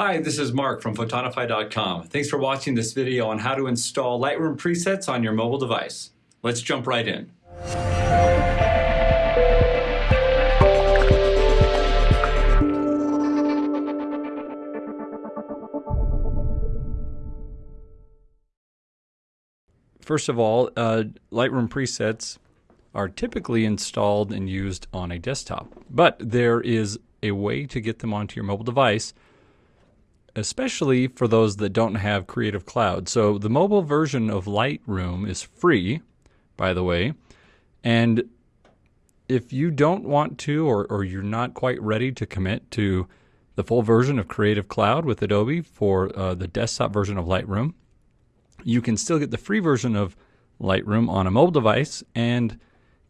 Hi, this is Mark from Photonify.com. Thanks for watching this video on how to install Lightroom presets on your mobile device. Let's jump right in. First of all, uh, Lightroom presets are typically installed and used on a desktop, but there is a way to get them onto your mobile device, especially for those that don't have Creative Cloud. So the mobile version of Lightroom is free, by the way, and if you don't want to or, or you're not quite ready to commit to the full version of Creative Cloud with Adobe for uh, the desktop version of Lightroom, you can still get the free version of Lightroom on a mobile device and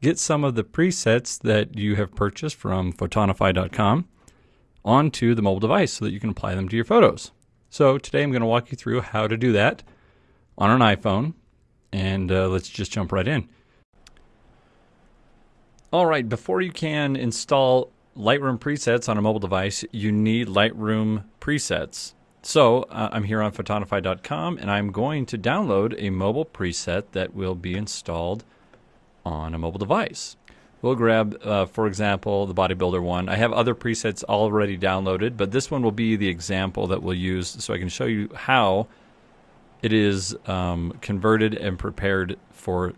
get some of the presets that you have purchased from photonify.com onto the mobile device so that you can apply them to your photos. So today I'm going to walk you through how to do that on an iPhone and uh, let's just jump right in. All right, before you can install Lightroom presets on a mobile device, you need Lightroom presets. So uh, I'm here on photonify.com and I'm going to download a mobile preset that will be installed on a mobile device. We'll grab, uh, for example, the bodybuilder one. I have other presets already downloaded, but this one will be the example that we'll use so I can show you how it is um, converted and prepared for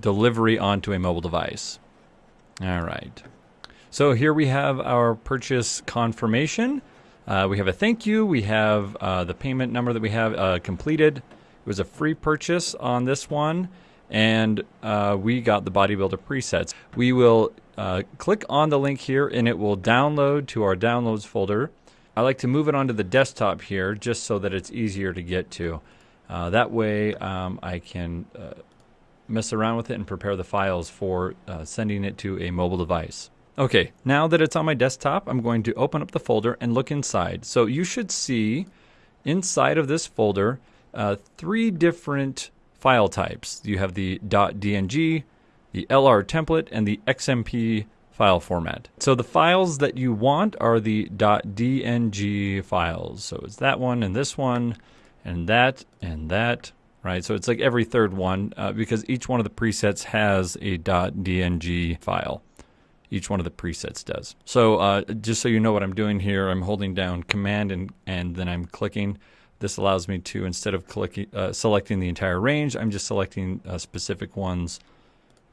delivery onto a mobile device. All right. So here we have our purchase confirmation. Uh, we have a thank you. We have uh, the payment number that we have uh, completed. It was a free purchase on this one and uh, we got the bodybuilder presets. We will uh, click on the link here and it will download to our downloads folder. I like to move it onto the desktop here just so that it's easier to get to. Uh, that way um, I can uh, mess around with it and prepare the files for uh, sending it to a mobile device. Okay, now that it's on my desktop, I'm going to open up the folder and look inside. So you should see inside of this folder uh, three different file types. You have the .dng, the LR template, and the XMP file format. So the files that you want are the .dng files. So it's that one and this one and that and that, right? So it's like every third one uh, because each one of the presets has a .dng file. Each one of the presets does. So uh, just so you know what I'm doing here, I'm holding down Command and, and then I'm clicking this allows me to, instead of uh, selecting the entire range, I'm just selecting uh, specific ones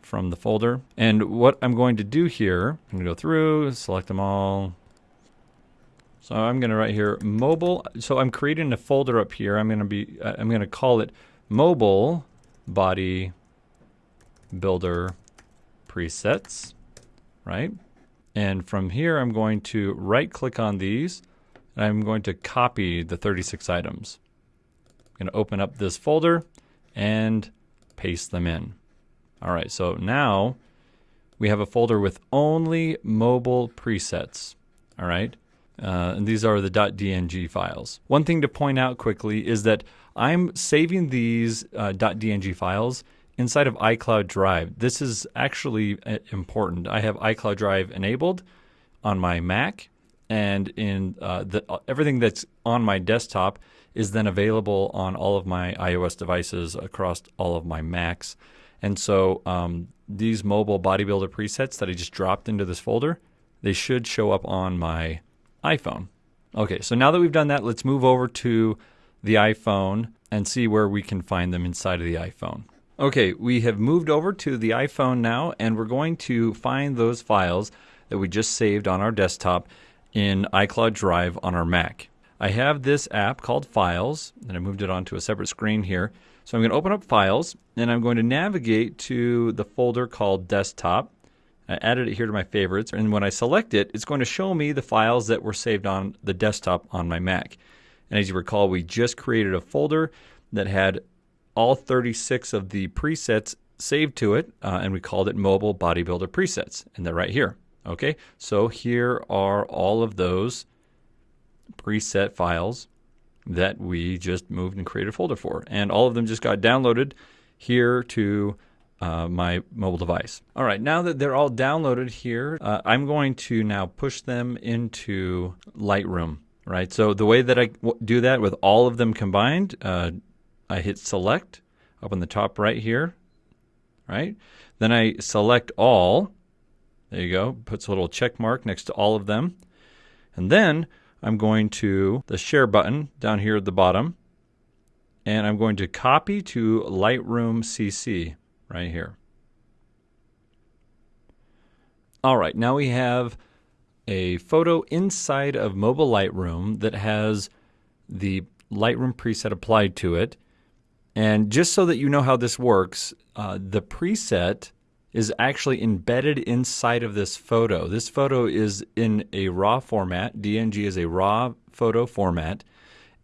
from the folder. And what I'm going to do here, I'm going to go through, select them all. So I'm going to write here mobile. So I'm creating a folder up here. I'm to be, uh, I'm going to call it mobile body builder presets, right? And from here, I'm going to right click on these and I'm going to copy the 36 items. I'm going to open up this folder and paste them in. All right, so now we have a folder with only mobile presets. All right, uh, and these are the .dng files. One thing to point out quickly is that I'm saving these uh, .dng files inside of iCloud Drive. This is actually uh, important. I have iCloud Drive enabled on my Mac and in uh, the, everything that's on my desktop is then available on all of my iOS devices across all of my Macs. And so um, these mobile bodybuilder presets that I just dropped into this folder, they should show up on my iPhone. Okay, so now that we've done that, let's move over to the iPhone and see where we can find them inside of the iPhone. Okay, we have moved over to the iPhone now, and we're going to find those files that we just saved on our desktop in iCloud Drive on our Mac. I have this app called Files, and I moved it onto a separate screen here. So I'm going to open up Files, and I'm going to navigate to the folder called Desktop. I added it here to my favorites, and when I select it, it's going to show me the files that were saved on the desktop on my Mac. And as you recall, we just created a folder that had all 36 of the presets saved to it, uh, and we called it Mobile Bodybuilder Presets, and they're right here. Okay, so here are all of those preset files that we just moved and created a folder for. And all of them just got downloaded here to uh, my mobile device. All right, now that they're all downloaded here, uh, I'm going to now push them into Lightroom. right? So the way that I do that with all of them combined, uh, I hit select up on the top right here, right? Then I select all. There you go. Puts a little check mark next to all of them. And then I'm going to the share button down here at the bottom. And I'm going to copy to Lightroom CC right here. All right, now we have a photo inside of Mobile Lightroom that has the Lightroom preset applied to it. And just so that you know how this works, uh, the preset is actually embedded inside of this photo. This photo is in a RAW format. DNG is a RAW photo format.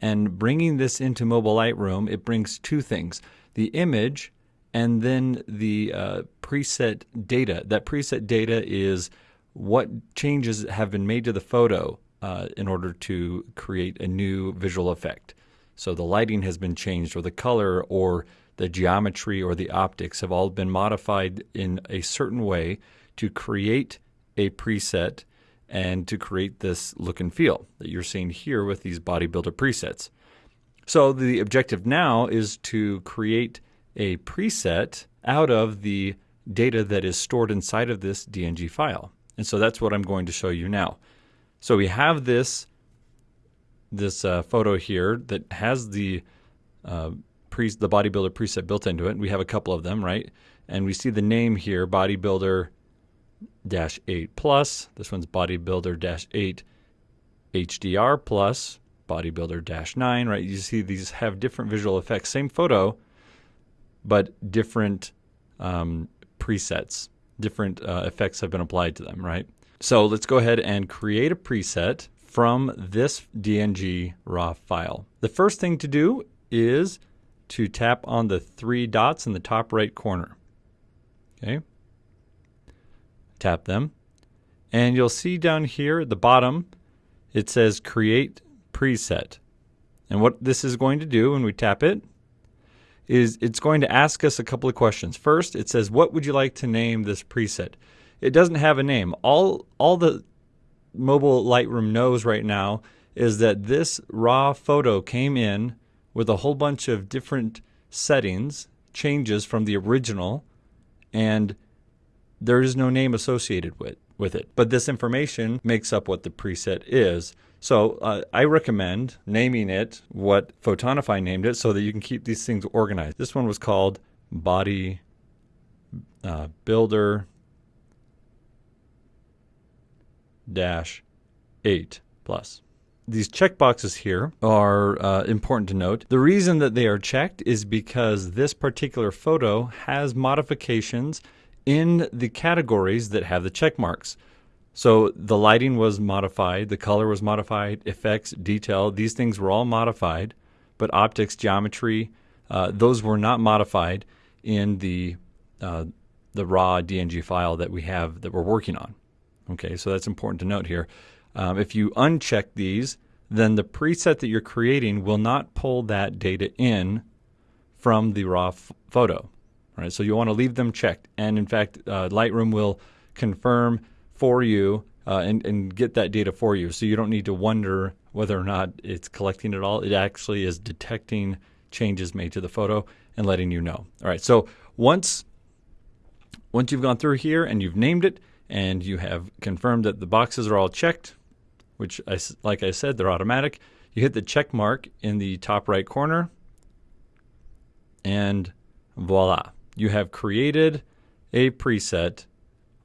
And bringing this into Mobile Lightroom, it brings two things the image and then the uh, preset data. That preset data is what changes have been made to the photo uh, in order to create a new visual effect. So the lighting has been changed, or the color, or the geometry, or the optics have all been modified in a certain way to create a preset and to create this look and feel that you're seeing here with these bodybuilder presets. So the objective now is to create a preset out of the data that is stored inside of this DNG file. And so that's what I'm going to show you now. So we have this this uh, photo here that has the uh, pre- the bodybuilder preset built into it. We have a couple of them, right? And we see the name here, bodybuilder dash 8 plus. This one's bodybuilder dash 8 HDR plus, bodybuilder dash 9, right? You see these have different visual effects. Same photo, but different um, presets different uh, effects have been applied to them, right? So let's go ahead and create a preset from this DNG raw file. The first thing to do is to tap on the three dots in the top right corner. Okay. Tap them. And you'll see down here at the bottom, it says create preset. And what this is going to do when we tap it is it's going to ask us a couple of questions. First, it says, "What would you like to name this preset?" It doesn't have a name. All all the mobile Lightroom knows right now is that this raw photo came in with a whole bunch of different settings, changes from the original, and there is no name associated with, with it. But this information makes up what the preset is. So uh, I recommend naming it what Photonify named it so that you can keep these things organized. This one was called Body uh, Builder Dash 8 Plus. These checkboxes here are uh, important to note. The reason that they are checked is because this particular photo has modifications in the categories that have the check marks. So the lighting was modified, the color was modified, effects, detail, these things were all modified, but optics, geometry, uh, those were not modified in the uh, the raw DNG file that we have that we're working on. Okay, so that's important to note here. Um, if you uncheck these, then the preset that you're creating will not pull that data in from the raw photo. Right, so you want to leave them checked, and in fact, uh, Lightroom will confirm for you uh, and, and get that data for you. So you don't need to wonder whether or not it's collecting it all. It actually is detecting changes made to the photo and letting you know. All right. So once once you've gone through here and you've named it and you have confirmed that the boxes are all checked, which I, like I said, they're automatic, you hit the check mark in the top right corner and voila, you have created a preset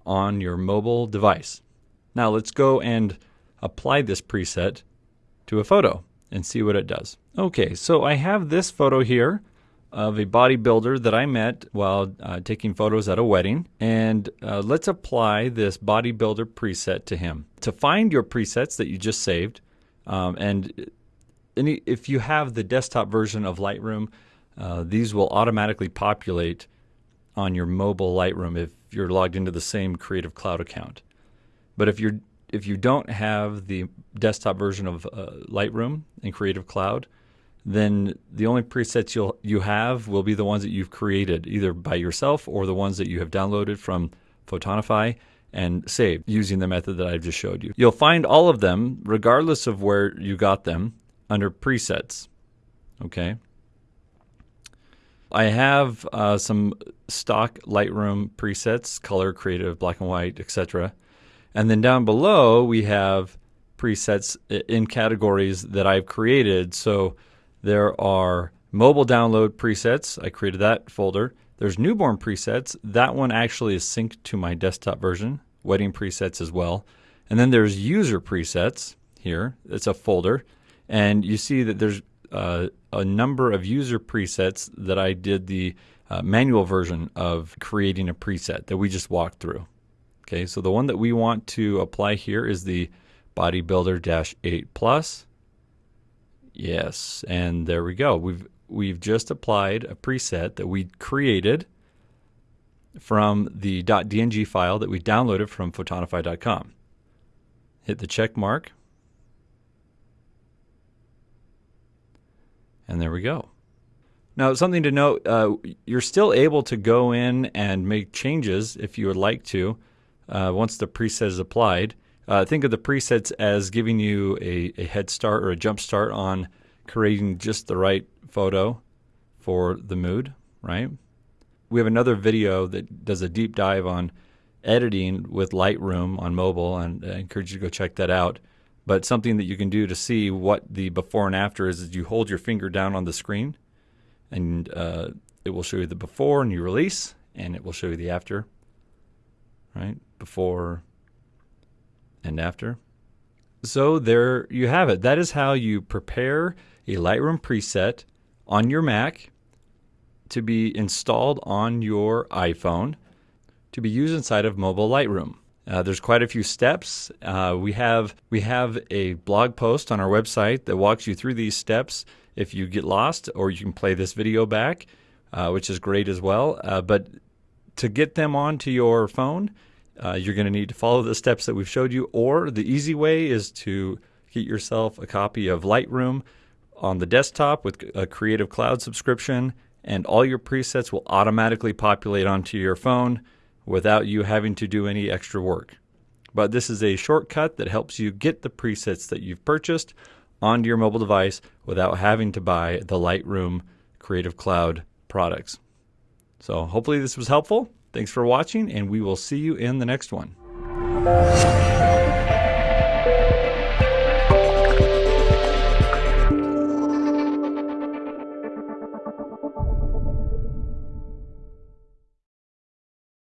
on your mobile device. Now let's go and apply this preset to a photo and see what it does. Okay, so I have this photo here of a bodybuilder that I met while uh, taking photos at a wedding. And uh, let's apply this bodybuilder preset to him. To find your presets that you just saved, um, and any, if you have the desktop version of Lightroom, uh, these will automatically populate on your mobile Lightroom if you're logged into the same Creative Cloud account. But if you're if you don't have the desktop version of uh, Lightroom and Creative Cloud, then the only presets you'll you have will be the ones that you've created either by yourself or the ones that you have downloaded from Photonify and saved using the method that I've just showed you. You'll find all of them, regardless of where you got them, under presets. Okay. I have uh, some stock Lightroom presets, color, creative, black and white, etc. And then down below we have presets in categories that I've created. So there are mobile download presets. I created that folder. There's newborn presets. That one actually is synced to my desktop version. Wedding presets as well. And then there's user presets here. It's a folder. And you see that there's uh, a number of user presets that I did the uh, manual version of creating a preset that we just walked through. Okay, so the one that we want to apply here is the bodybuilder 8 plus. Yes, and there we go. We've we've just applied a preset that we created from the .dng file that we downloaded from photonify.com. Hit the check mark. And there we go. Now, something to note, uh, you're still able to go in and make changes if you would like to uh, once the preset is applied. Uh, think of the presets as giving you a, a head start or a jump start on creating just the right photo for the mood, right? We have another video that does a deep dive on editing with Lightroom on mobile, and I encourage you to go check that out. But something that you can do to see what the before and after is, is you hold your finger down on the screen, and uh, it will show you the before and you release, and it will show you the after, right? Before and after. So there you have it. That is how you prepare a Lightroom preset on your Mac to be installed on your iPhone to be used inside of mobile Lightroom. Uh, there's quite a few steps. Uh, we have we have a blog post on our website that walks you through these steps. If you get lost, or you can play this video back, uh, which is great as well. Uh, but to get them onto your phone, uh, you're going to need to follow the steps that we've showed you. Or the easy way is to get yourself a copy of Lightroom on the desktop with a Creative Cloud subscription, and all your presets will automatically populate onto your phone without you having to do any extra work. But this is a shortcut that helps you get the presets that you've purchased onto your mobile device without having to buy the Lightroom Creative Cloud products. So hopefully this was helpful. Thanks for watching, and we will see you in the next one.